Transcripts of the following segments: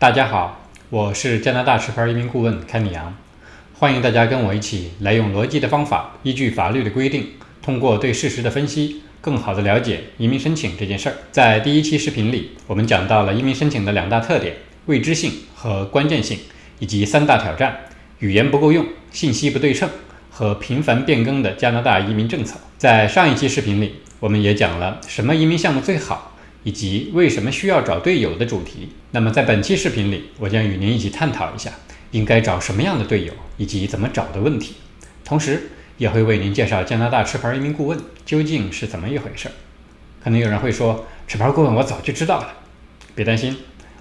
大家好，我是加拿大持牌移民顾问凯米扬，欢迎大家跟我一起来用逻辑的方法，依据法律的规定，通过对事实的分析，更好的了解移民申请这件事儿。在第一期视频里，我们讲到了移民申请的两大特点：未知性和关键性，以及三大挑战：语言不够用、信息不对称和频繁变更的加拿大移民政策。在上一期视频里，我们也讲了什么移民项目最好。以及为什么需要找队友的主题。那么在本期视频里，我将与您一起探讨一下应该找什么样的队友以及怎么找的问题，同时也会为您介绍加拿大持牌移民顾问究竟是怎么一回事。可能有人会说，持牌顾问我早就知道了。别担心，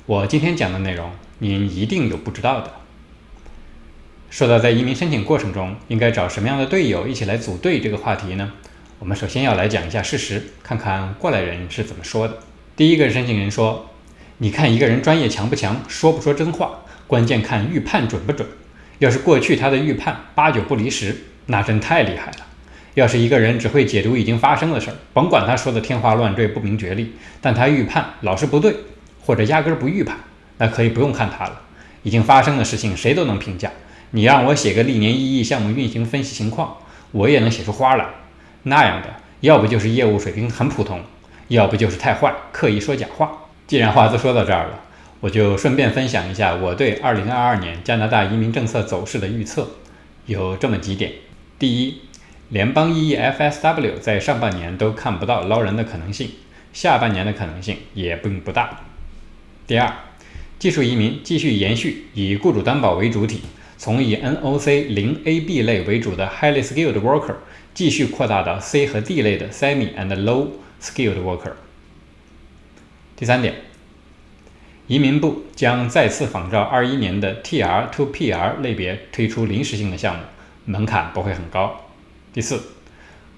我今天讲的内容您一定有不知道的。说到在移民申请过程中应该找什么样的队友一起来组队这个话题呢，我们首先要来讲一下事实，看看过来人是怎么说的。第一个申请人说：“你看一个人专业强不强，说不说真话，关键看预判准不准。要是过去他的预判八九不离十，那真太厉害了。要是一个人只会解读已经发生的事儿，甭管他说的天花乱坠、不明觉厉，但他预判老是不对，或者压根不预判，那可以不用看他了。已经发生的事情谁都能评价。你让我写个历年一亿项目运行分析情况，我也能写出花来。那样的，要不就是业务水平很普通。”要不就是太坏，刻意说假话。既然话都说到这儿了，我就顺便分享一下我对2022年加拿大移民政策走势的预测，有这么几点：第一，联邦 EEFSW 在上半年都看不到捞人的可能性，下半年的可能性也并不大。第二，技术移民继续延续以雇主担保为主体，从以 NOC 零 AB 类为主的 Highly Skilled Worker 继续扩大到 C 和 D 类的 Semi and Low。Skilled worker。第三点，移民部将再次仿照二一年的 TR to PR 类别推出临时性的项目，门槛不会很高。第四，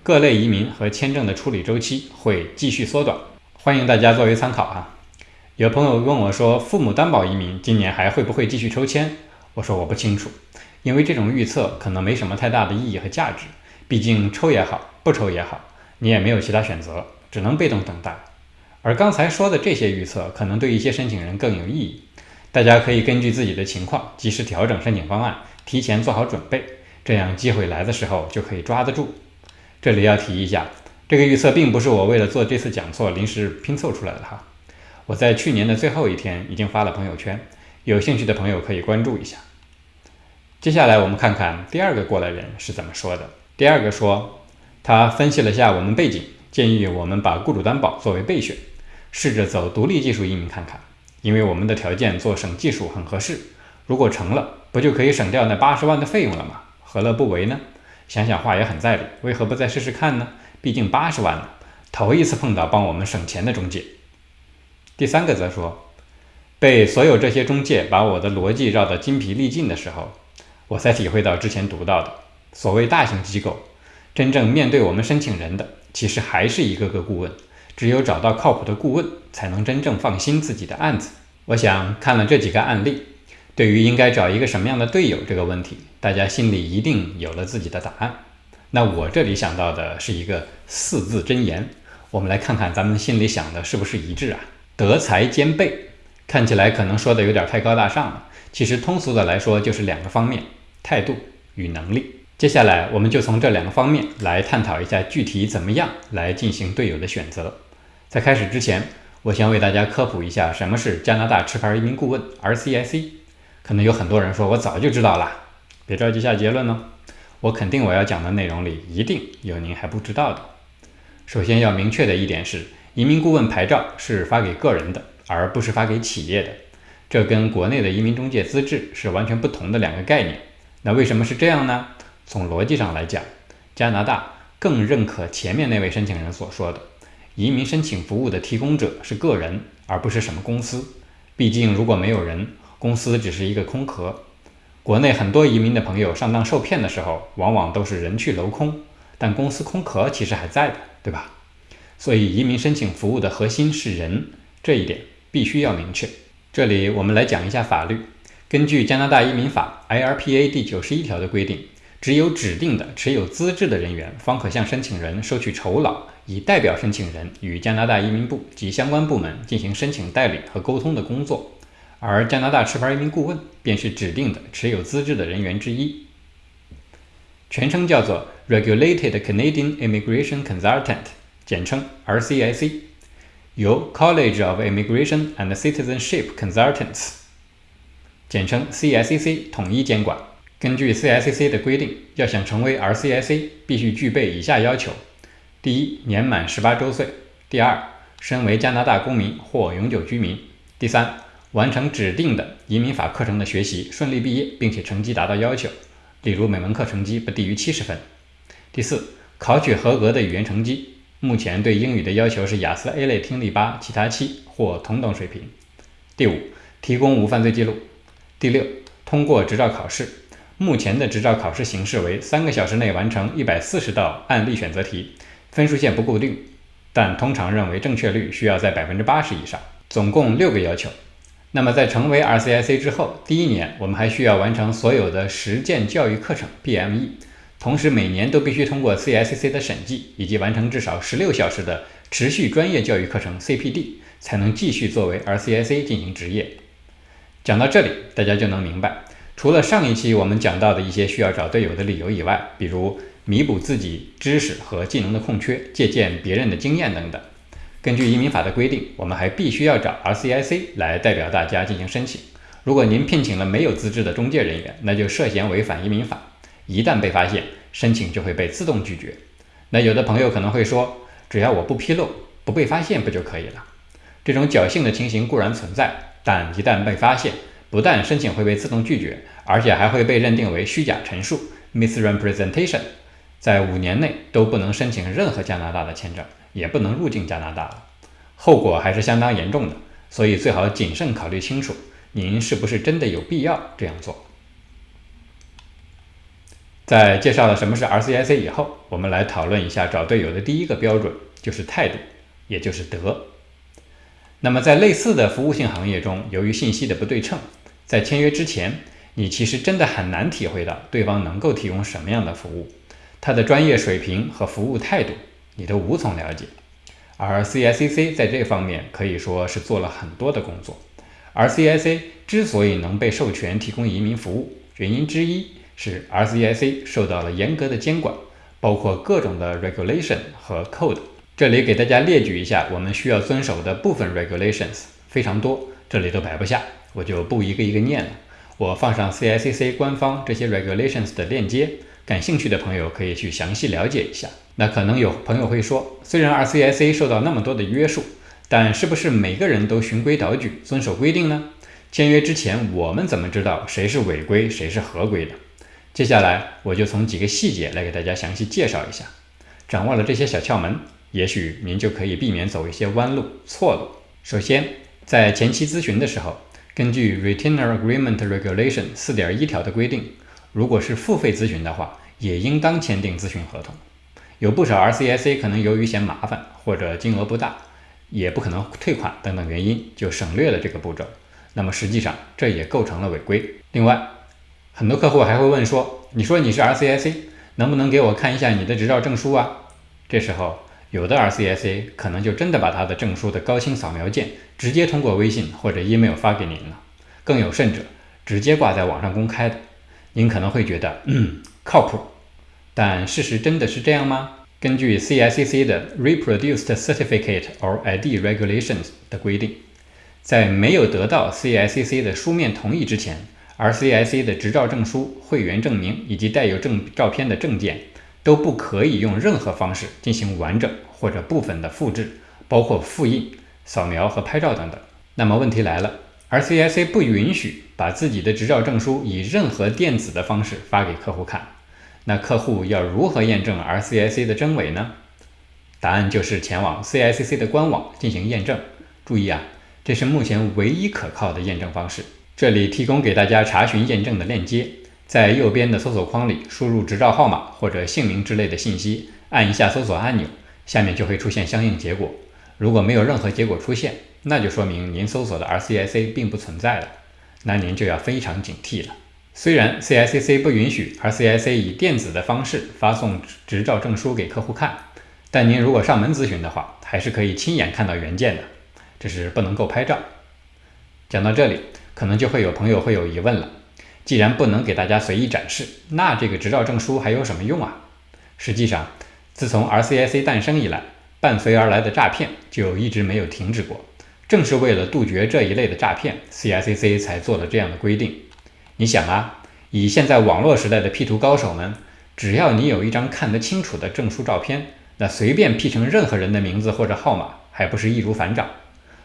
各类移民和签证的处理周期会继续缩短，欢迎大家作为参考啊。有朋友问我说，父母担保移民今年还会不会继续抽签？我说我不清楚，因为这种预测可能没什么太大的意义和价值，毕竟抽也好，不抽也好，你也没有其他选择。只能被动等待，而刚才说的这些预测可能对一些申请人更有意义。大家可以根据自己的情况及时调整申请方案，提前做好准备，这样机会来的时候就可以抓得住。这里要提一下，这个预测并不是我为了做这次讲座临时拼凑出来的哈。我在去年的最后一天已经发了朋友圈，有兴趣的朋友可以关注一下。接下来我们看看第二个过来人是怎么说的。第二个说，他分析了下我们背景。建议我们把雇主担保作为备选，试着走独立技术移民看看，因为我们的条件做省技术很合适。如果成了，不就可以省掉那八十万的费用了吗？何乐不为呢？想想话也很在理，为何不再试试看呢？毕竟八十万呢，头一次碰到帮我们省钱的中介。第三个则说，被所有这些中介把我的逻辑绕得筋疲力尽的时候，我才体会到之前读到的所谓大型机构，真正面对我们申请人的。其实还是一个个顾问，只有找到靠谱的顾问，才能真正放心自己的案子。我想看了这几个案例，对于应该找一个什么样的队友这个问题，大家心里一定有了自己的答案。那我这里想到的是一个四字真言，我们来看看咱们心里想的是不是一致啊？德才兼备，看起来可能说的有点太高大上了，其实通俗的来说就是两个方面：态度与能力。接下来，我们就从这两个方面来探讨一下具体怎么样来进行队友的选择。在开始之前，我先为大家科普一下什么是加拿大持牌移民顾问 （RCIC）。可能有很多人说我早就知道了，别着急下结论哦。我肯定我要讲的内容里一定有您还不知道的。首先要明确的一点是，移民顾问牌照是发给个人的，而不是发给企业的。这跟国内的移民中介资质是完全不同的两个概念。那为什么是这样呢？从逻辑上来讲，加拿大更认可前面那位申请人所说的，移民申请服务的提供者是个人，而不是什么公司。毕竟如果没有人，公司只是一个空壳。国内很多移民的朋友上当受骗的时候，往往都是人去楼空，但公司空壳其实还在的，对吧？所以移民申请服务的核心是人，这一点必须要明确。这里我们来讲一下法律，根据加拿大移民法 IRPA 第九十一条的规定。只有指定的持有资质的人员，方可向申请人收取酬劳，以代表申请人与加拿大移民部及相关部门进行申请代理和沟通的工作。而加拿大持牌移民顾问便是指定的持有资质的人员之一，全称叫做 Regulated Canadian Immigration Consultant，简称 RCIC，由 College of Immigration and Citizenship Consultants，简称 CICC 统一监管。根据 CICC 的规定，要想成为 RCIC，必须具备以下要求：第一，年满十八周岁；第二，身为加拿大公民或永久居民；第三，完成指定的移民法课程的学习，顺利毕业，并且成绩达到要求，例如每门课成绩不低于七十分。第四，考取合格的语言成绩，目前对英语的要求是雅思 A 类听力八，其他七或同等水平。第五，提供无犯罪记录。第六，通过执照考试，目前的执照考试形式为三个小时内完成一百四十道案例选择题，分数线不固定，但通常认为正确率需要在百分之八十以上，总共六个要求。那么在成为 RCIC 之后，第一年我们还需要完成所有的实践教育课程 （BME），同时每年都必须通过 CICC 的审计，以及完成至少十六小时的持续专业教育课程 CPD，才能继续作为 RCIC 进行执业。讲到这里，大家就能明白，除了上一期我们讲到的一些需要找队友的理由以外，比如弥补自己知识和技能的空缺，借鉴别人的经验等等。根据移民法的规定，我们还必须要找 RCIC 来代表大家进行申请。如果您聘请了没有资质的中介人员，那就涉嫌违反移民法。一旦被发现，申请就会被自动拒绝。那有的朋友可能会说，只要我不披露，不被发现不就可以了？这种侥幸的情形固然存在，但一旦被发现，不但申请会被自动拒绝，而且还会被认定为虚假陈述 （misrepresentation），在五年内都不能申请任何加拿大的签证。也不能入境加拿大了，后果还是相当严重的，所以最好谨慎考虑清楚，您是不是真的有必要这样做。在介绍了什么是 RCIC 以后，我们来讨论一下找队友的第一个标准，就是态度，也就是德。那么在类似的服务性行业中，由于信息的不对称，在签约之前，你其实真的很难体会到对方能够提供什么样的服务，他的专业水平和服务态度。你都无从了解，而 CICC 在这方面可以说是做了很多的工作。而 CIC 之所以能被授权提供移民服务，原因之一是 RCIC 受到了严格的监管，包括各种的 regulation 和 code。这里给大家列举一下我们需要遵守的部分 regulations，非常多，这里都摆不下，我就不一个一个念了。我放上 CICC 官方这些 regulations 的链接，感兴趣的朋友可以去详细了解一下。那可能有朋友会说，虽然 RCIC 受到那么多的约束，但是不是每个人都循规蹈矩、遵守规定呢？签约之前，我们怎么知道谁是违规，谁是合规的？接下来我就从几个细节来给大家详细介绍一下。掌握了这些小窍门，也许您就可以避免走一些弯路、错路。首先，在前期咨询的时候，根据 Retainer Agreement Regulation 四点一条的规定，如果是付费咨询的话，也应当签订咨询合同。有不少 RCIC 可能由于嫌麻烦或者金额不大，也不可能退款等等原因，就省略了这个步骤。那么实际上这也构成了违规。另外，很多客户还会问说：“你说你是 RCIC，能不能给我看一下你的执照证书啊？”这时候，有的 RCIC 可能就真的把他的证书的高清扫描件直接通过微信或者 email 发给您了。更有甚者，直接挂在网上公开的。您可能会觉得，嗯，靠谱。但事实真的是这样吗？根据 CICC 的 Reproduced Certificate or ID Regulations 的规定，在没有得到 CICC 的书面同意之前，RCIC 的执照证书、会员证明以及带有证照片的证件都不可以用任何方式进行完整或者部分的复制，包括复印、扫描和拍照等等。那么问题来了，RCIC 不允许把自己的执照证书以任何电子的方式发给客户看。那客户要如何验证 RCIC 的真伪呢？答案就是前往 CICC 的官网进行验证。注意啊，这是目前唯一可靠的验证方式。这里提供给大家查询验证的链接，在右边的搜索框里输入执照号码或者姓名之类的信息，按一下搜索按钮，下面就会出现相应结果。如果没有任何结果出现，那就说明您搜索的 RCIC 并不存在了，那您就要非常警惕了。虽然 CICC 不允许 RCIC 以电子的方式发送执照证书给客户看，但您如果上门咨询的话，还是可以亲眼看到原件的，只是不能够拍照。讲到这里，可能就会有朋友会有疑问了：既然不能给大家随意展示，那这个执照证书还有什么用啊？实际上，自从 RCIC 诞生以来，伴随而来的诈骗就一直没有停止过。正是为了杜绝这一类的诈骗，CICC 才做了这样的规定。你想啊，以现在网络时代的 P 图高手们，只要你有一张看得清楚的证书照片，那随便 P 成任何人的名字或者号码，还不是易如反掌？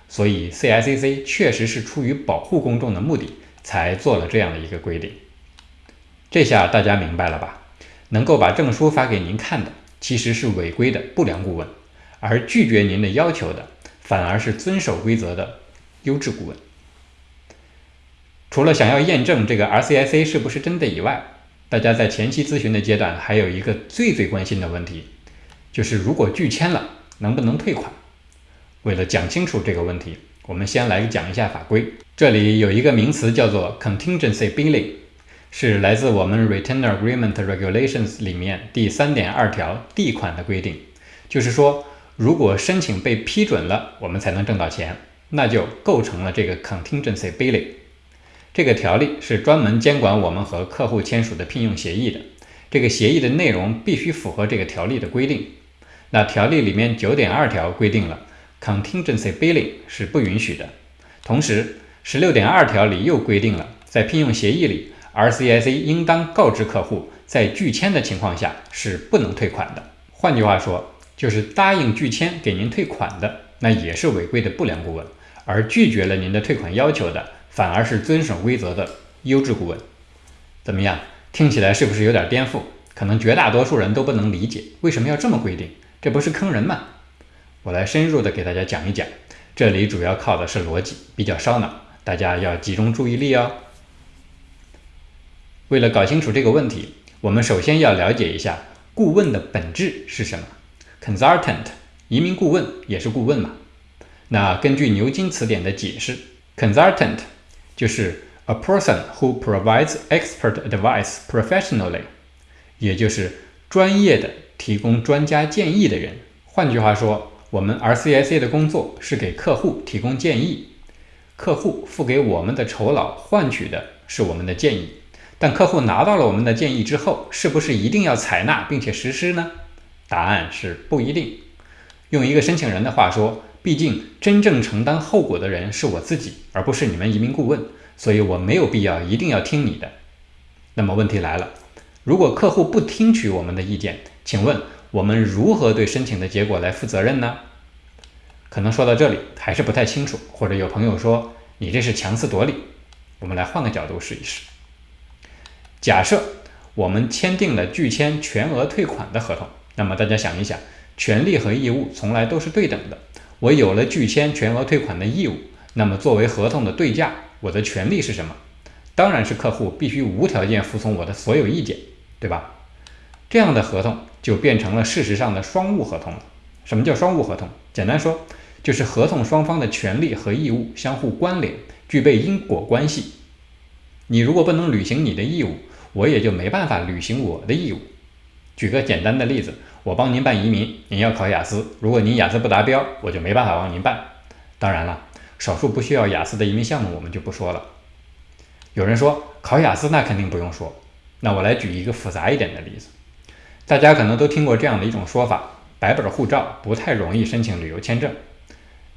所以 CICC 确实是出于保护公众的目的，才做了这样的一个规定。这下大家明白了吧？能够把证书发给您看的，其实是违规的不良顾问，而拒绝您的要求的。反而是遵守规则的优质顾问。除了想要验证这个 RCIC 是不是真的以外，大家在前期咨询的阶段还有一个最最关心的问题，就是如果拒签了，能不能退款？为了讲清楚这个问题，我们先来讲一下法规。这里有一个名词叫做 contingency billing，是来自我们 Retainer Agreement Regulations 里面第三点二条 d 款的规定，就是说。如果申请被批准了，我们才能挣到钱，那就构成了这个 contingency billing。这个条例是专门监管我们和客户签署的聘用协议的，这个协议的内容必须符合这个条例的规定。那条例里面九点二条规定了 contingency billing 是不允许的，同时十六点二条里又规定了，在聘用协议里，RCIC 应当告知客户，在拒签的情况下是不能退款的。换句话说。就是答应拒签给您退款的，那也是违规的不良顾问；而拒绝了您的退款要求的，反而是遵守规则的优质顾问。怎么样？听起来是不是有点颠覆？可能绝大多数人都不能理解为什么要这么规定，这不是坑人吗？我来深入的给大家讲一讲，这里主要靠的是逻辑，比较烧脑，大家要集中注意力哦。为了搞清楚这个问题，我们首先要了解一下顾问的本质是什么。Consultant，移民顾问也是顾问嘛？那根据牛津词典的解释，Consultant 就是 a person who provides expert advice professionally，也就是专业的提供专家建议的人。换句话说，我们 RCIC 的工作是给客户提供建议，客户付给我们的酬劳换取的是我们的建议。但客户拿到了我们的建议之后，是不是一定要采纳并且实施呢？答案是不一定。用一个申请人的话说，毕竟真正承担后果的人是我自己，而不是你们移民顾问，所以我没有必要一定要听你的。那么问题来了，如果客户不听取我们的意见，请问我们如何对申请的结果来负责任呢？可能说到这里还是不太清楚，或者有朋友说你这是强词夺理。我们来换个角度试一试。假设我们签订了拒签全额退款的合同。那么大家想一想，权利和义务从来都是对等的。我有了拒签全额退款的义务，那么作为合同的对价，我的权利是什么？当然是客户必须无条件服从我的所有意见，对吧？这样的合同就变成了事实上的双务合同了。什么叫双务合同？简单说，就是合同双方的权利和义务相互关联，具备因果关系。你如果不能履行你的义务，我也就没办法履行我的义务。举个简单的例子，我帮您办移民，您要考雅思。如果您雅思不达标，我就没办法帮您办。当然了，少数不需要雅思的移民项目我们就不说了。有人说考雅思那肯定不用说，那我来举一个复杂一点的例子。大家可能都听过这样的一种说法：白本护照不太容易申请旅游签证。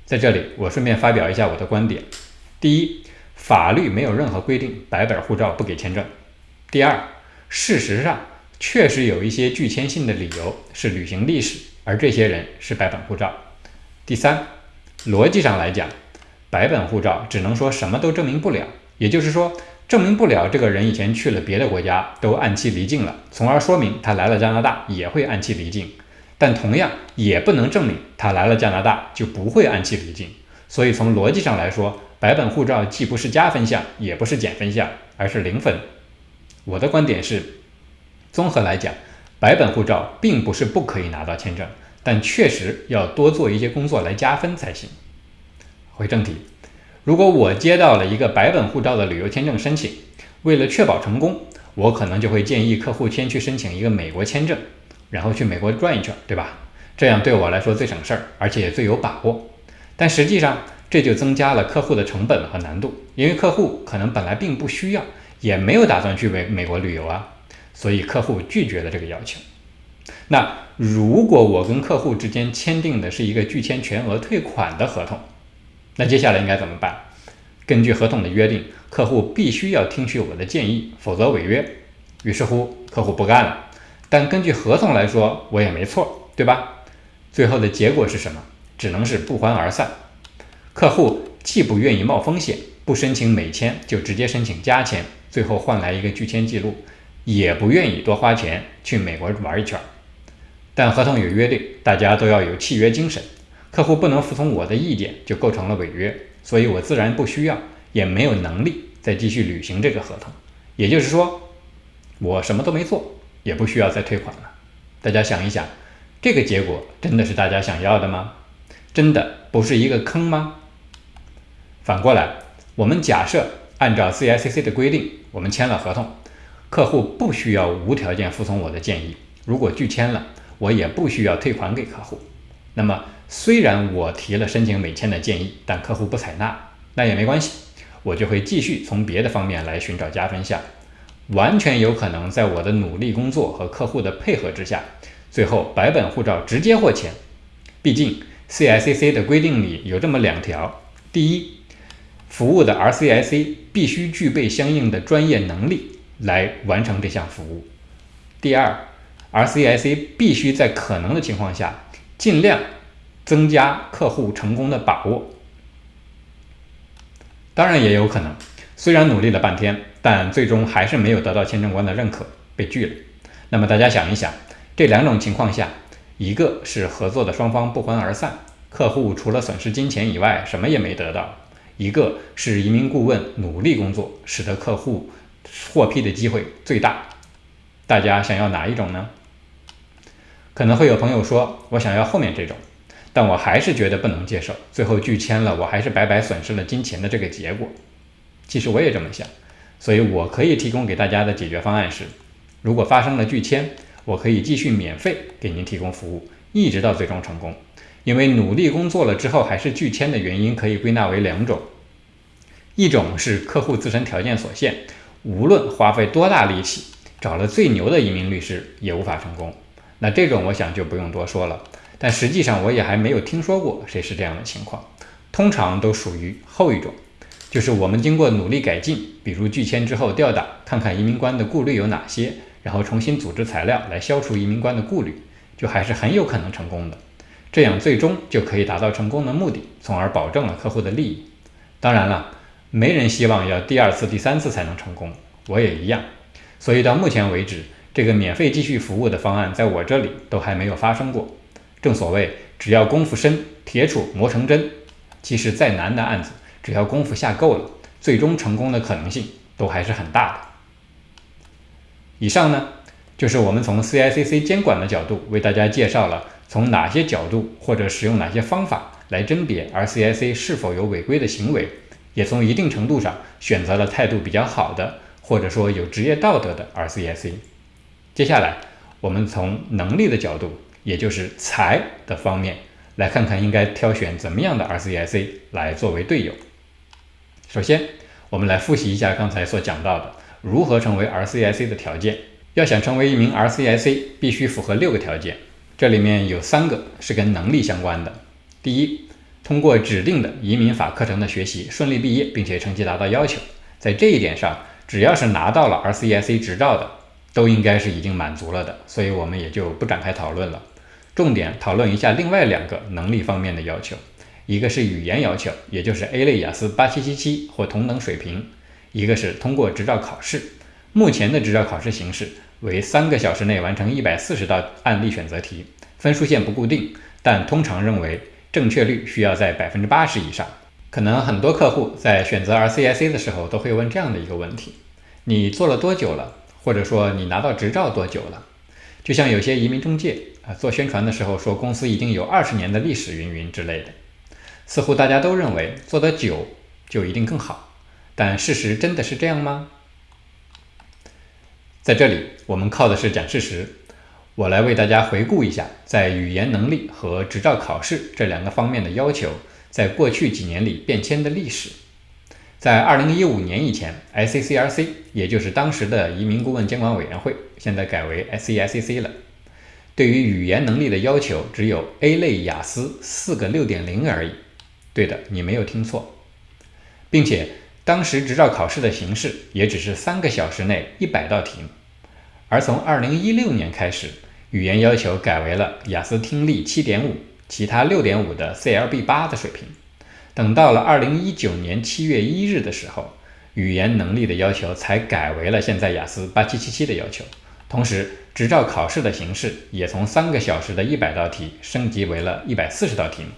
在这里，我顺便发表一下我的观点：第一，法律没有任何规定白本护照不给签证；第二，事实上。确实有一些拒签信的理由是旅行历史，而这些人是白本护照。第三，逻辑上来讲，白本护照只能说什么都证明不了，也就是说，证明不了这个人以前去了别的国家都按期离境了，从而说明他来了加拿大也会按期离境。但同样也不能证明他来了加拿大就不会按期离境。所以从逻辑上来说，白本护照既不是加分项，也不是减分项，而是零分。我的观点是。综合来讲，白本护照并不是不可以拿到签证，但确实要多做一些工作来加分才行。回正题，如果我接到了一个白本护照的旅游签证申请，为了确保成功，我可能就会建议客户先去申请一个美国签证，然后去美国转一圈，对吧？这样对我来说最省事儿，而且也最有把握。但实际上，这就增加了客户的成本和难度，因为客户可能本来并不需要，也没有打算去美美国旅游啊，所以客户拒绝了这个要求。那如果我跟客户之间签订的是一个拒签全额退款的合同，那接下来应该怎么办？根据合同的约定，客户必须要听取我的建议，否则违约。于是乎，客户不干了。但根据合同来说，我也没错，对吧？最后的结果是什么？只能是不欢而散。客户既不愿意冒风险，不申请美签，就直接申请加签，最后换来一个拒签记录，也不愿意多花钱去美国玩一圈。但合同有约定，大家都要有契约精神。客户不能服从我的意见，就构成了违约，所以我自然不需要，也没有能力再继续履行这个合同。也就是说，我什么都没做，也不需要再退款了。大家想一想，这个结果真的是大家想要的吗？真的不是一个坑吗？反过来，我们假设按照 CICC 的规定，我们签了合同，客户不需要无条件服从我的建议，如果拒签了。我也不需要退款给客户。那么，虽然我提了申请美签的建议，但客户不采纳，那也没关系，我就会继续从别的方面来寻找加分项。完全有可能在我的努力工作和客户的配合之下，最后白本护照直接获签。毕竟 CICC 的规定里有这么两条：第一，服务的 RCIC 必须具备相应的专业能力来完成这项服务；第二。RCIC 必须在可能的情况下，尽量增加客户成功的把握。当然也有可能，虽然努力了半天，但最终还是没有得到签证官的认可，被拒了。那么大家想一想，这两种情况下，一个是合作的双方不欢而散，客户除了损失金钱以外什么也没得到；一个是移民顾问努力工作，使得客户获批的机会最大。大家想要哪一种呢？可能会有朋友说，我想要后面这种，但我还是觉得不能接受。最后拒签了，我还是白白损失了金钱的这个结果。其实我也这么想，所以我可以提供给大家的解决方案是：如果发生了拒签，我可以继续免费给您提供服务，一直到最终成功。因为努力工作了之后还是拒签的原因，可以归纳为两种：一种是客户自身条件所限，无论花费多大力气，找了最牛的移民律师也无法成功。那这种我想就不用多说了，但实际上我也还没有听说过谁是这样的情况，通常都属于后一种，就是我们经过努力改进，比如拒签之后调档，看看移民官的顾虑有哪些，然后重新组织材料来消除移民官的顾虑，就还是很有可能成功的，这样最终就可以达到成功的目的，从而保证了客户的利益。当然了，没人希望要第二次、第三次才能成功，我也一样，所以到目前为止。这个免费继续服务的方案，在我这里都还没有发生过。正所谓，只要功夫深，铁杵磨成针。其实再难的案子，只要功夫下够了，最终成功的可能性都还是很大的。以上呢，就是我们从 CICC 监管的角度为大家介绍了从哪些角度或者使用哪些方法来甄别 RCIC 是否有违规的行为，也从一定程度上选择了态度比较好的，或者说有职业道德的 RCIC。接下来，我们从能力的角度，也就是财的方面，来看看应该挑选怎么样的 RCIC 来作为队友。首先，我们来复习一下刚才所讲到的如何成为 RCIC 的条件。要想成为一名 RCIC，必须符合六个条件，这里面有三个是跟能力相关的。第一，通过指定的移民法课程的学习顺利毕业，并且成绩达到要求。在这一点上，只要是拿到了 RCIC 执照的。都应该是已经满足了的，所以我们也就不展开讨论了。重点讨论一下另外两个能力方面的要求，一个是语言要求，也就是 A 类雅思八七七七或同等水平；一个是通过执照考试。目前的执照考试形式为三个小时内完成一百四十道案例选择题，分数线不固定，但通常认为正确率需要在百分之八十以上。可能很多客户在选择 RCIC 的时候都会问这样的一个问题：你做了多久了？或者说你拿到执照多久了？就像有些移民中介啊做宣传的时候说公司已经有二十年的历史云云之类的，似乎大家都认为做得久就一定更好，但事实真的是这样吗？在这里我们靠的是讲事实，我来为大家回顾一下在语言能力和执照考试这两个方面的要求，在过去几年里变迁的历史。在2015年以前，S C R C，也就是当时的移民顾问监管委员会，现在改为 SEICC 了。对于语言能力的要求只有 A 类雅思四个六点零而已。对的，你没有听错，并且当时执照考试的形式也只是三个小时内一百道题目。而从二零一六年开始，语言要求改为了雅思听力七点五，其他六点五的 CLB 八的水平。等到了二零一九年七月一日的时候，语言能力的要求才改为了现在雅思八七七七的要求。同时，执照考试的形式也从三个小时的一百道题升级为了一百四十道题目。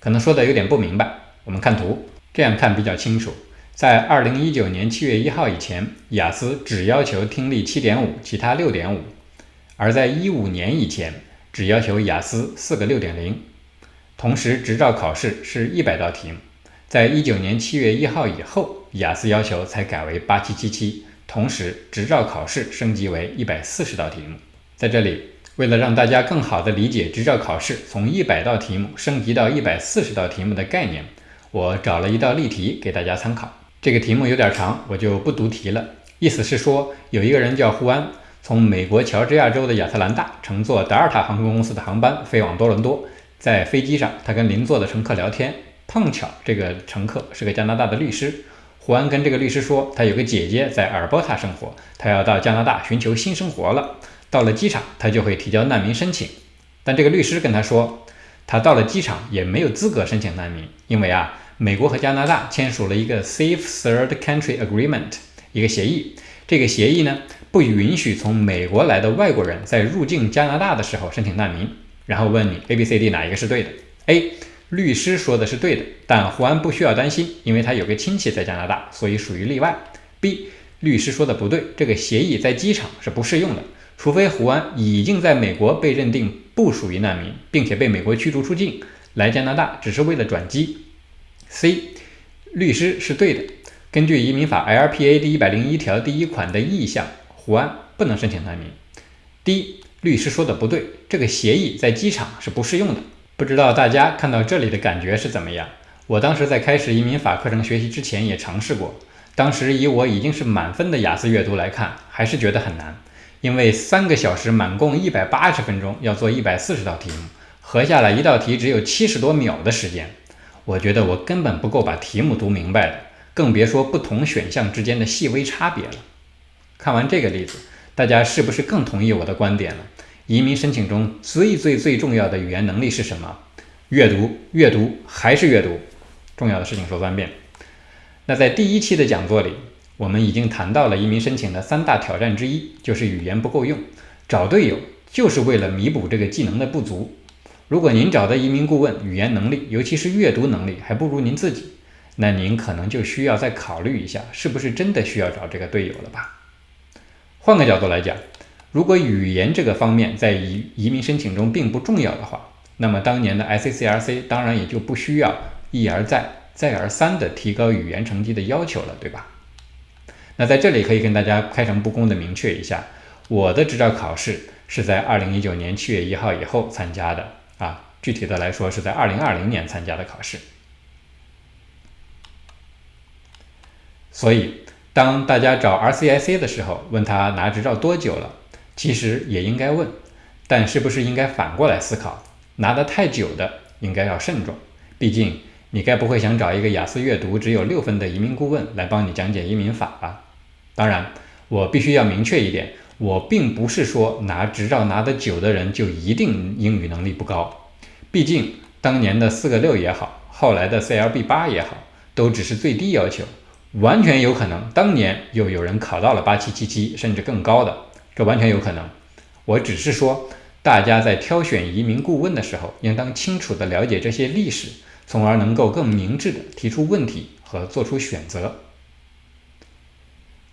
可能说的有点不明白，我们看图，这样看比较清楚。在二零一九年七月一号以前，雅思只要求听力七点五，其他六点五；而在一五年以前，只要求雅思四个六点零。同时，执照考试是一百道题目。在一九年七月一号以后，雅思要求才改为八七七七。同时，执照考试升级为一百四十道题目。在这里，为了让大家更好地理解执照考试从一百道题目升级到一百四十道题目的概念，我找了一道例题给大家参考。这个题目有点长，我就不读题了。意思是说，有一个人叫胡安，从美国乔治亚州的亚特兰大乘坐德尔塔航空公司的航班飞往多伦多。在飞机上，他跟邻座的乘客聊天，碰巧这个乘客是个加拿大的律师。胡安跟这个律师说，他有个姐姐在阿尔伯塔生活，他要到加拿大寻求新生活了。到了机场，他就会提交难民申请。但这个律师跟他说，他到了机场也没有资格申请难民，因为啊，美国和加拿大签署了一个 Safe Third Country Agreement，一个协议。这个协议呢，不允许从美国来的外国人在入境加拿大的时候申请难民。然后问你 A、B、C、D 哪一个是对的？A。律师说的是对的，但胡安不需要担心，因为他有个亲戚在加拿大，所以属于例外。B，律师说的不对，这个协议在机场是不适用的，除非胡安已经在美国被认定不属于难民，并且被美国驱逐出境，来加拿大只是为了转机。C，律师是对的，根据移民法 LPA 第一百零一条第一款的意向，胡安不能申请难民。D，律师说的不对，这个协议在机场是不适用的。不知道大家看到这里的感觉是怎么样？我当时在开始移民法课程学习之前也尝试过，当时以我已经是满分的雅思阅读来看，还是觉得很难，因为三个小时满共一百八十分钟要做一百四十道题目，合下来一道题只有七十多秒的时间，我觉得我根本不够把题目读明白的，更别说不同选项之间的细微差别了。看完这个例子，大家是不是更同意我的观点了？移民申请中最最最重要的语言能力是什么？阅读，阅读还是阅读？重要的事情说三遍。那在第一期的讲座里，我们已经谈到了移民申请的三大挑战之一，就是语言不够用。找队友就是为了弥补这个技能的不足。如果您找的移民顾问语言能力，尤其是阅读能力还不如您自己，那您可能就需要再考虑一下，是不是真的需要找这个队友了吧？换个角度来讲。如果语言这个方面在移移民申请中并不重要的话，那么当年的 I C C R C 当然也就不需要一而再、再而三的提高语言成绩的要求了，对吧？那在这里可以跟大家开诚布公的明确一下，我的执照考试是在2019年7月1号以后参加的啊，具体的来说是在2020年参加的考试，所以当大家找 RCIC 的时候，问他拿执照多久了？其实也应该问，但是不是应该反过来思考？拿得太久的应该要慎重，毕竟你该不会想找一个雅思阅读只有六分的移民顾问来帮你讲解移民法吧？当然，我必须要明确一点，我并不是说拿执照拿得久的人就一定英语能力不高，毕竟当年的四个六也好，后来的 CLB 八也好，都只是最低要求，完全有可能当年又有人考到了八七七七甚至更高的。这完全有可能，我只是说，大家在挑选移民顾问的时候，应当清楚地了解这些历史，从而能够更明智地提出问题和做出选择。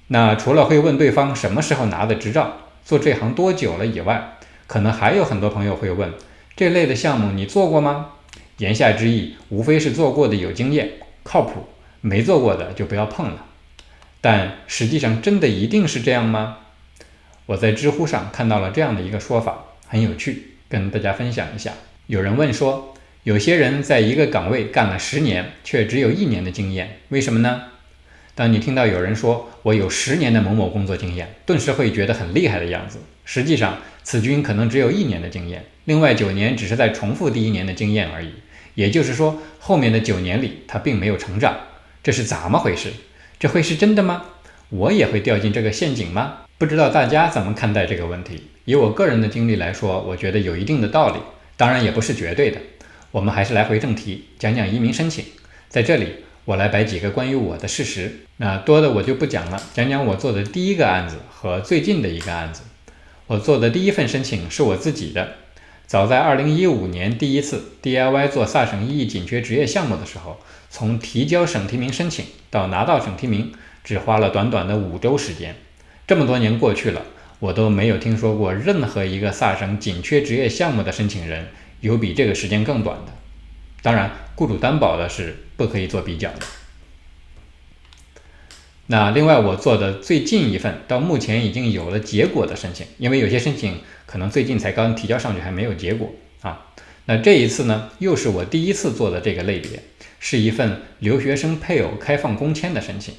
那除了会问对方什么时候拿的执照，做这行多久了以外，可能还有很多朋友会问，这类的项目你做过吗？言下之意，无非是做过的有经验、靠谱，没做过的就不要碰了。但实际上真的一定是这样吗？我在知乎上看到了这样的一个说法，很有趣，跟大家分享一下。有人问说，有些人在一个岗位干了十年，却只有一年的经验，为什么呢？当你听到有人说我有十年的某某工作经验，顿时会觉得很厉害的样子。实际上，此君可能只有一年的经验，另外九年只是在重复第一年的经验而已。也就是说，后面的九年里他并没有成长。这是怎么回事？这会是真的吗？我也会掉进这个陷阱吗？不知道大家怎么看待这个问题？以我个人的经历来说，我觉得有一定的道理，当然也不是绝对的。我们还是来回正题，讲讲移民申请。在这里，我来摆几个关于我的事实，那多的我就不讲了，讲讲我做的第一个案子和最近的一个案子。我做的第一份申请是我自己的，早在2015年第一次 DIY 做萨省一紧缺职业项目的时候，从提交省提名申请到拿到省提名，只花了短短的五周时间。这么多年过去了，我都没有听说过任何一个萨省紧缺职业项目的申请人有比这个时间更短的。当然，雇主担保的是不可以做比较的。那另外，我做的最近一份到目前已经有了结果的申请，因为有些申请可能最近才刚提交上去，还没有结果啊。那这一次呢，又是我第一次做的这个类别，是一份留学生配偶开放工签的申请。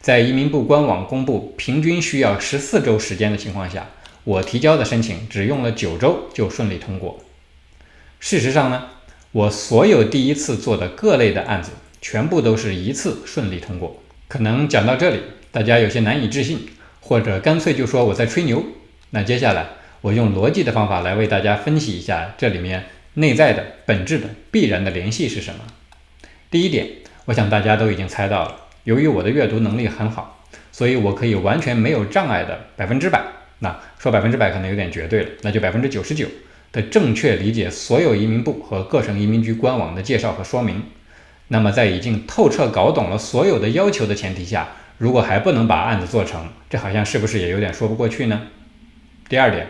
在移民部官网公布平均需要十四周时间的情况下，我提交的申请只用了九周就顺利通过。事实上呢，我所有第一次做的各类的案子，全部都是一次顺利通过。可能讲到这里，大家有些难以置信，或者干脆就说我在吹牛。那接下来，我用逻辑的方法来为大家分析一下这里面内在的本质的必然的联系是什么。第一点，我想大家都已经猜到了，由于我的阅读能力很好，所以我可以完全没有障碍的百分之百，那说百分之百可能有点绝对了，那就百分之九十九的正确理解所有移民部和各省移民局官网的介绍和说明。那么，在已经透彻搞懂了所有的要求的前提下，如果还不能把案子做成，这好像是不是也有点说不过去呢？第二点，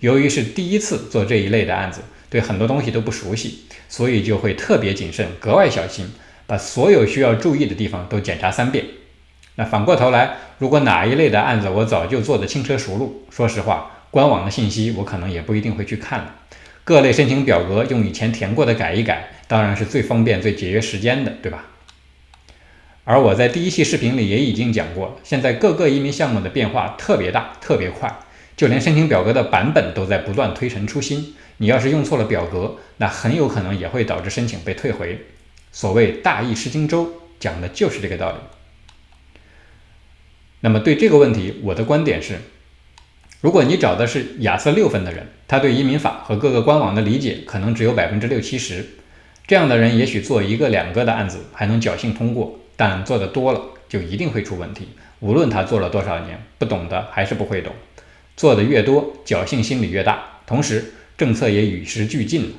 由于是第一次做这一类的案子，对很多东西都不熟悉，所以就会特别谨慎，格外小心，把所有需要注意的地方都检查三遍。那反过头来，如果哪一类的案子我早就做得轻车熟路，说实话，官网的信息我可能也不一定会去看了。各类申请表格用以前填过的改一改，当然是最方便、最节约时间的，对吧？而我在第一期视频里也已经讲过，现在各个移民项目的变化特别大、特别快，就连申请表格的版本都在不断推陈出新。你要是用错了表格，那很有可能也会导致申请被退回。所谓大意失荆州，讲的就是这个道理。那么对这个问题，我的观点是。如果你找的是雅思六分的人，他对移民法和各个官网的理解可能只有百分之六七十，这样的人也许做一个两个的案子还能侥幸通过，但做的多了就一定会出问题。无论他做了多少年，不懂的还是不会懂。做的越多，侥幸心理越大，同时政策也与时俱进了，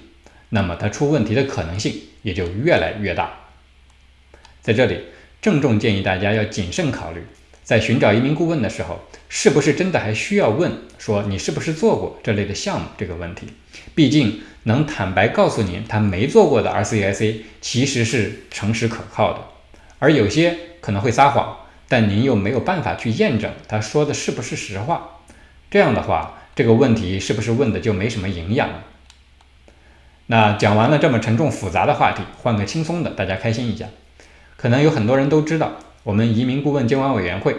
那么他出问题的可能性也就越来越大。在这里，郑重建议大家要谨慎考虑。在寻找移民顾问的时候，是不是真的还需要问说你是不是做过这类的项目这个问题？毕竟能坦白告诉您他没做过的 RCIC 其实是诚实可靠的，而有些可能会撒谎，但您又没有办法去验证他说的是不是实话。这样的话，这个问题是不是问的就没什么营养了？那讲完了这么沉重复杂的话题，换个轻松的，大家开心一下。可能有很多人都知道。我们移民顾问监管委员会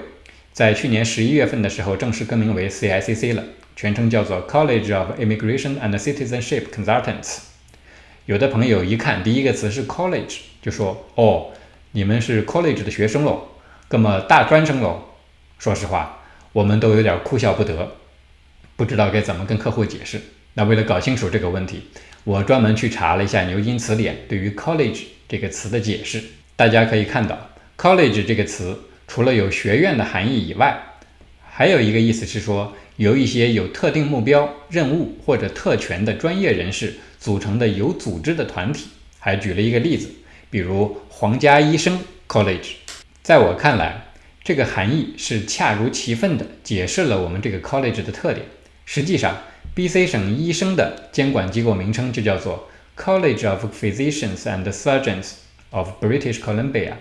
在去年十一月份的时候正式更名为 CICC 了，全称叫做 College of Immigration and Citizenship Consultants。有的朋友一看第一个词是 college，就说：“哦，你们是 college 的学生喽，那么大专生喽。”说实话，我们都有点哭笑不得，不知道该怎么跟客户解释。那为了搞清楚这个问题，我专门去查了一下牛津词典对于 college 这个词的解释，大家可以看到。College 这个词除了有学院的含义以外，还有一个意思是说由一些有特定目标、任务或者特权的专业人士组成的有组织的团体。还举了一个例子，比如皇家医生 College。在我看来，这个含义是恰如其分的解释了我们这个 College 的特点。实际上，BC 省医生的监管机构名称就叫做 College of Physicians and Surgeons of British Columbia。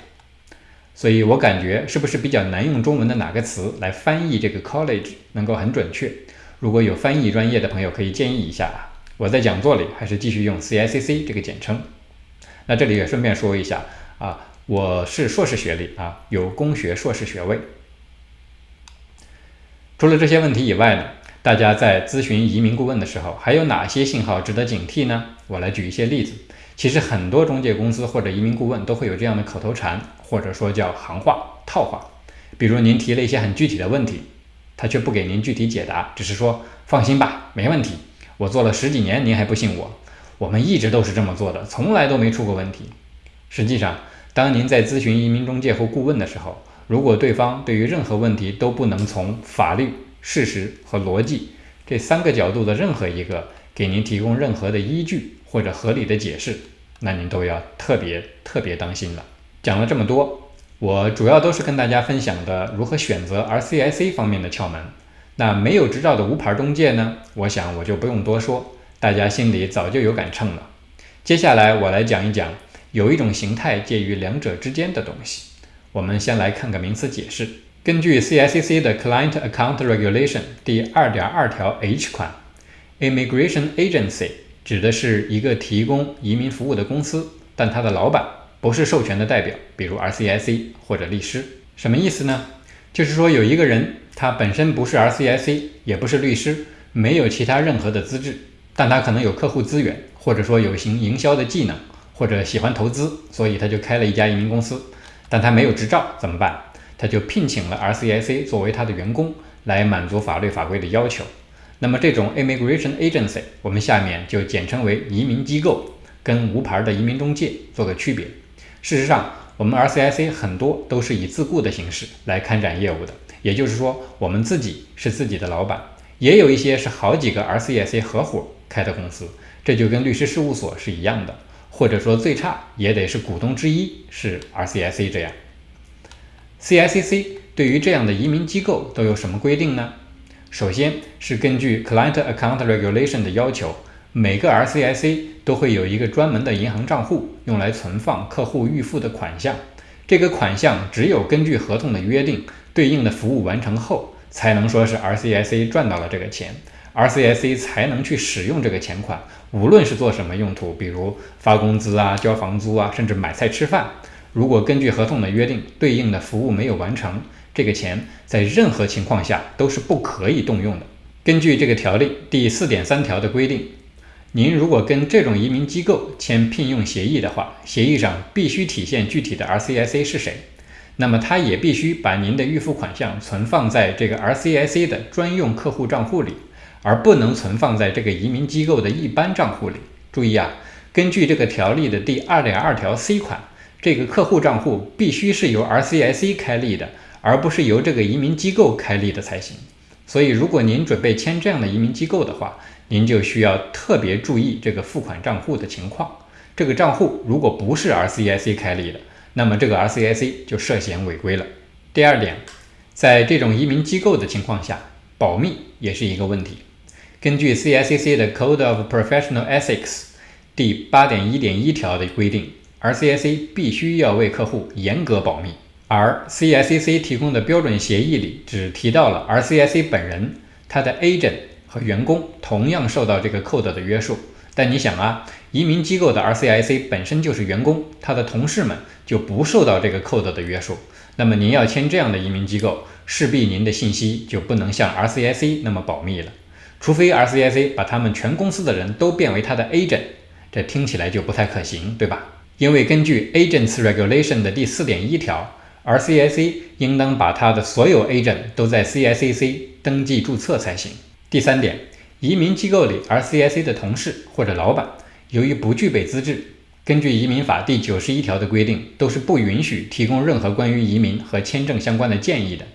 所以我感觉是不是比较难用中文的哪个词来翻译这个 college 能够很准确？如果有翻译专业的朋友可以建议一下啊。我在讲座里还是继续用 CICC 这个简称。那这里也顺便说一下啊，我是硕士学历啊，有工学硕士学位。除了这些问题以外呢，大家在咨询移民顾问的时候，还有哪些信号值得警惕呢？我来举一些例子。其实很多中介公司或者移民顾问都会有这样的口头禅，或者说叫行话、套话。比如您提了一些很具体的问题，他却不给您具体解答，只是说放心吧，没问题，我做了十几年，您还不信我？我们一直都是这么做的，从来都没出过问题。实际上，当您在咨询移民中介或顾问的时候，如果对方对于任何问题都不能从法律、事实和逻辑这三个角度的任何一个给您提供任何的依据或者合理的解释，那您都要特别特别当心了。讲了这么多，我主要都是跟大家分享的如何选择 RCIC 方面的窍门。那没有执照的无牌中介呢？我想我就不用多说。大家心里早就有杆秤了。接下来我来讲一讲，有一种形态介于两者之间的东西。我们先来看个名词解释。根据 CICC 的 Client Account Regulation 第二点二条 H 款，Immigration Agency 指的是一个提供移民服务的公司，但它的老板不是授权的代表，比如 RCIC 或者律师。什么意思呢？就是说有一个人，他本身不是 RCIC，也不是律师，没有其他任何的资质。但他可能有客户资源，或者说有行营销的技能，或者喜欢投资，所以他就开了一家移民公司。但他没有执照怎么办？他就聘请了 RCIC 作为他的员工，来满足法律法规的要求。那么这种 Immigration Agency，我们下面就简称为移民机构，跟无牌的移民中介做个区别。事实上，我们 RCIC 很多都是以自雇的形式来开展业务的，也就是说，我们自己是自己的老板，也有一些是好几个 RCIC 合伙。开的公司，这就跟律师事务所是一样的，或者说最差也得是股东之一是 RCIC 这样。CICC 对于这样的移民机构都有什么规定呢？首先是根据 Client Account Regulation 的要求，每个 RCIC 都会有一个专门的银行账户，用来存放客户预付的款项。这个款项只有根据合同的约定，对应的服务完成后，才能说是 RCIC 赚到了这个钱。RCIC 才能去使用这个钱款，无论是做什么用途，比如发工资啊、交房租啊，甚至买菜吃饭。如果根据合同的约定，对应的服务没有完成，这个钱在任何情况下都是不可以动用的。根据这个条例第四点三条的规定，您如果跟这种移民机构签聘用协议的话，协议上必须体现具体的 RCIC 是谁，那么他也必须把您的预付款项存放在这个 RCIC 的专用客户账户里。而不能存放在这个移民机构的一般账户里。注意啊，根据这个条例的第二点二条 C 款，这个客户账户必须是由 RCIC 开立的，而不是由这个移民机构开立的才行。所以，如果您准备签这样的移民机构的话，您就需要特别注意这个付款账户的情况。这个账户如果不是 RCIC 开立的，那么这个 RCIC 就涉嫌违规了。第二点，在这种移民机构的情况下，保密也是一个问题。根据 CICC 的 Code of Professional Ethics 第八点一点一条的规定，RCIC 必须要为客户严格保密。而 CICC 提供的标准协议里只提到了 RCIC 本人，他的 agent 和员工同样受到这个 code 的约束。但你想啊，移民机构的 RCIC 本身就是员工，他的同事们就不受到这个 code 的约束。那么您要签这样的移民机构，势必您的信息就不能像 RCIC 那么保密了。除非 RCIC 把他们全公司的人都变为他的 agent，这听起来就不太可行，对吧？因为根据 Agents Regulation 的第四点一条，RCIC 应当把他的所有 agent 都在 CICC 登记注册才行。第三点，移民机构里 RCIC 的同事或者老板，由于不具备资质，根据移民法第九十一条的规定，都是不允许提供任何关于移民和签证相关的建议的。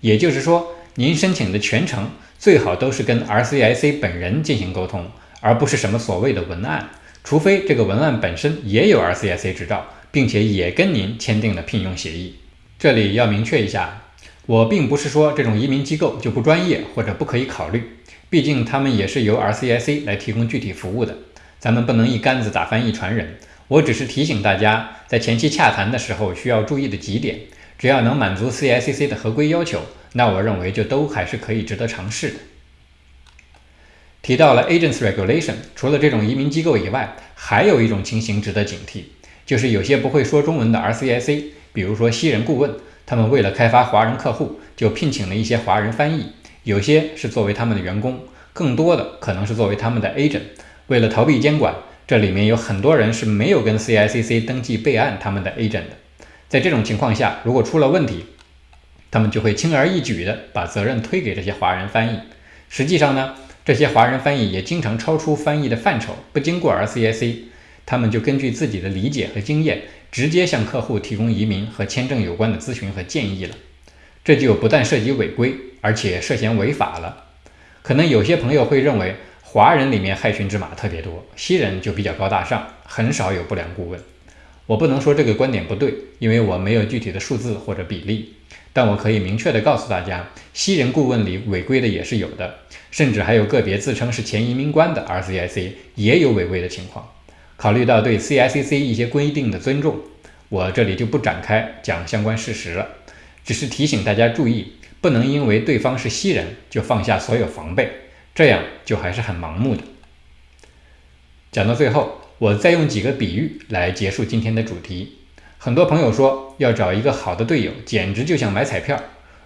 也就是说，您申请的全程。最好都是跟 RCIC 本人进行沟通，而不是什么所谓的文案，除非这个文案本身也有 RCIC 执照，并且也跟您签订了聘用协议。这里要明确一下，我并不是说这种移民机构就不专业或者不可以考虑，毕竟他们也是由 RCIC 来提供具体服务的，咱们不能一竿子打翻一船人。我只是提醒大家，在前期洽谈的时候需要注意的几点，只要能满足 CICC 的合规要求。那我认为就都还是可以值得尝试的。提到了 Agents Regulation，除了这种移民机构以外，还有一种情形值得警惕，就是有些不会说中文的 RCIC，比如说西人顾问，他们为了开发华人客户，就聘请了一些华人翻译，有些是作为他们的员工，更多的可能是作为他们的 agent。为了逃避监管，这里面有很多人是没有跟 CICC 登记备案他们的 agent 的。在这种情况下，如果出了问题，他们就会轻而易举地把责任推给这些华人翻译。实际上呢，这些华人翻译也经常超出翻译的范畴，不经过 RCIC。他们就根据自己的理解和经验，直接向客户提供移民和签证有关的咨询和建议了。这就不但涉及违规，而且涉嫌违法了。可能有些朋友会认为，华人里面害群之马特别多，西人就比较高大上，很少有不良顾问。我不能说这个观点不对，因为我没有具体的数字或者比例。但我可以明确的告诉大家，西人顾问里违规的也是有的，甚至还有个别自称是前移民官的 RCIC 也有违规的情况。考虑到对 CICC 一些规定的尊重，我这里就不展开讲相关事实了，只是提醒大家注意，不能因为对方是西人就放下所有防备，这样就还是很盲目的。讲到最后，我再用几个比喻来结束今天的主题。很多朋友说要找一个好的队友，简直就像买彩票。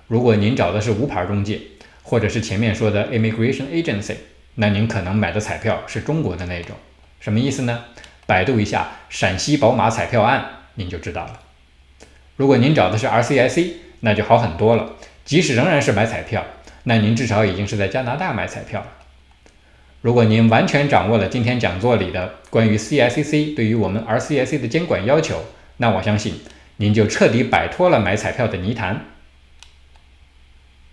如果您找的是无牌中介，或者是前面说的 immigration agency，那您可能买的彩票是中国的那种。什么意思呢？百度一下陕西宝马彩票案，您就知道了。如果您找的是 RCIC，那就好很多了。即使仍然是买彩票，那您至少已经是在加拿大买彩票了。如果您完全掌握了今天讲座里的关于 CICC 对于我们 RCIC 的监管要求，那我相信您就彻底摆脱了买彩票的泥潭。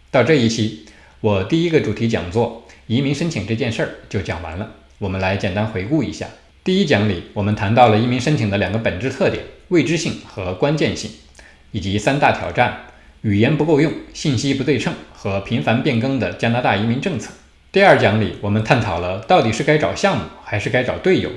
到这一期，我第一个主题讲座移民申请这件事儿就讲完了。我们来简单回顾一下。第一讲里，我们谈到了移民申请的两个本质特点：未知性和关键性，以及三大挑战：语言不够用、信息不对称和频繁变更的加拿大移民政策。第二讲里，我们探讨了到底是该找项目还是该找队友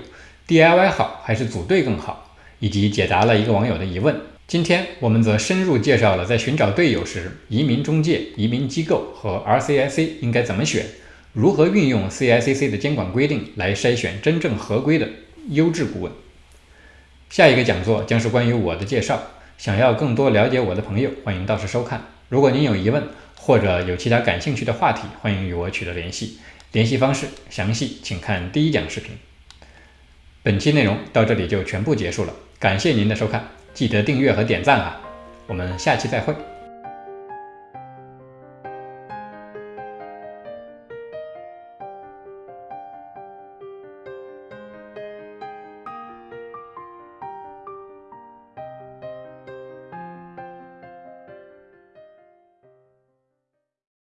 ，DIY 好还是组队更好，以及解答了一个网友的疑问。今天我们则深入介绍了在寻找队友时，移民中介、移民机构和 RCIC 应该怎么选。如何运用 CICC 的监管规定来筛选真正合规的优质顾问？下一个讲座将是关于我的介绍。想要更多了解我的朋友，欢迎到时收看。如果您有疑问或者有其他感兴趣的话题，欢迎与我取得联系。联系方式详细请看第一讲视频。本期内容到这里就全部结束了，感谢您的收看，记得订阅和点赞啊！我们下期再会。